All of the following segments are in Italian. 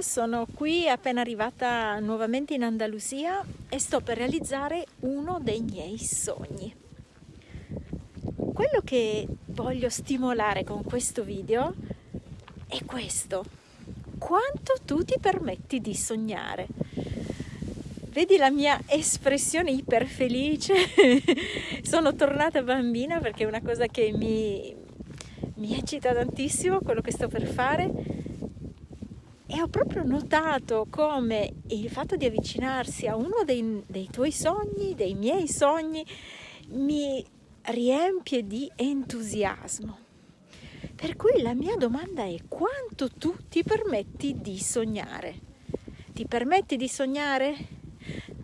Sono qui appena arrivata nuovamente in Andalusia e sto per realizzare uno dei miei sogni. Quello che voglio stimolare con questo video è questo. Quanto tu ti permetti di sognare? Vedi la mia espressione iperfelice? Sono tornata bambina perché è una cosa che mi, mi eccita tantissimo quello che sto per fare e ho proprio notato come il fatto di avvicinarsi a uno dei, dei tuoi sogni, dei miei sogni, mi riempie di entusiasmo. Per cui la mia domanda è quanto tu ti permetti di sognare? Ti permetti di sognare?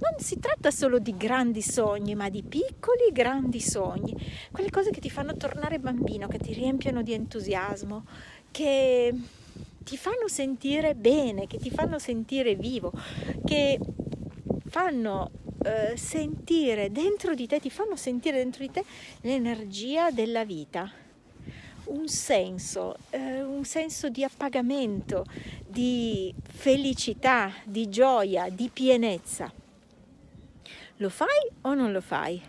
Non si tratta solo di grandi sogni, ma di piccoli grandi sogni, quelle cose che ti fanno tornare bambino, che ti riempiono di entusiasmo, che ti fanno sentire bene, che ti fanno sentire vivo, che fanno eh, sentire dentro di te, ti fanno sentire dentro di te l'energia della vita, un senso, eh, un senso di appagamento, di felicità, di gioia, di pienezza. Lo fai o non lo fai?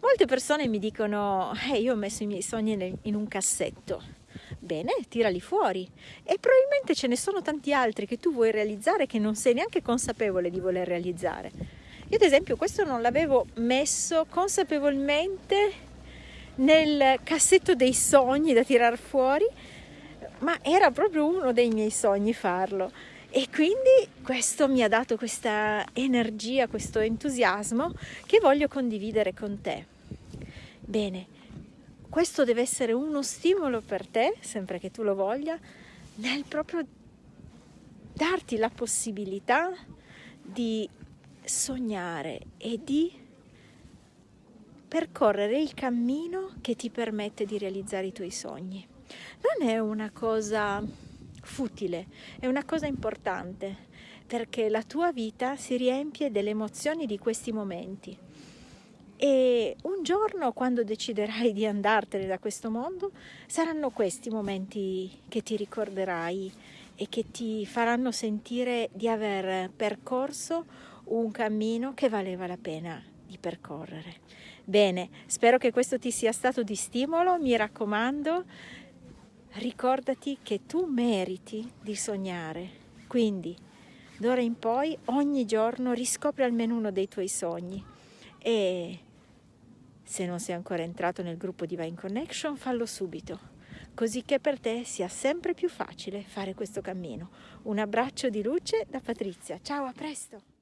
Molte persone mi dicono, eh, io ho messo i miei sogni in un cassetto Bene, tirali fuori. E probabilmente ce ne sono tanti altri che tu vuoi realizzare che non sei neanche consapevole di voler realizzare. Io ad esempio questo non l'avevo messo consapevolmente nel cassetto dei sogni da tirar fuori, ma era proprio uno dei miei sogni farlo. E quindi questo mi ha dato questa energia, questo entusiasmo che voglio condividere con te. Bene, questo deve essere uno stimolo per te, sempre che tu lo voglia, nel proprio darti la possibilità di sognare e di percorrere il cammino che ti permette di realizzare i tuoi sogni. Non è una cosa futile, è una cosa importante perché la tua vita si riempie delle emozioni di questi momenti e un giorno quando deciderai di andartene da questo mondo saranno questi momenti che ti ricorderai e che ti faranno sentire di aver percorso un cammino che valeva la pena di percorrere. Bene, spero che questo ti sia stato di stimolo, mi raccomando, ricordati che tu meriti di sognare, quindi d'ora in poi ogni giorno riscopri almeno uno dei tuoi sogni e se non sei ancora entrato nel gruppo Divine Connection, fallo subito, così che per te sia sempre più facile fare questo cammino. Un abbraccio di luce da Patrizia. Ciao, a presto!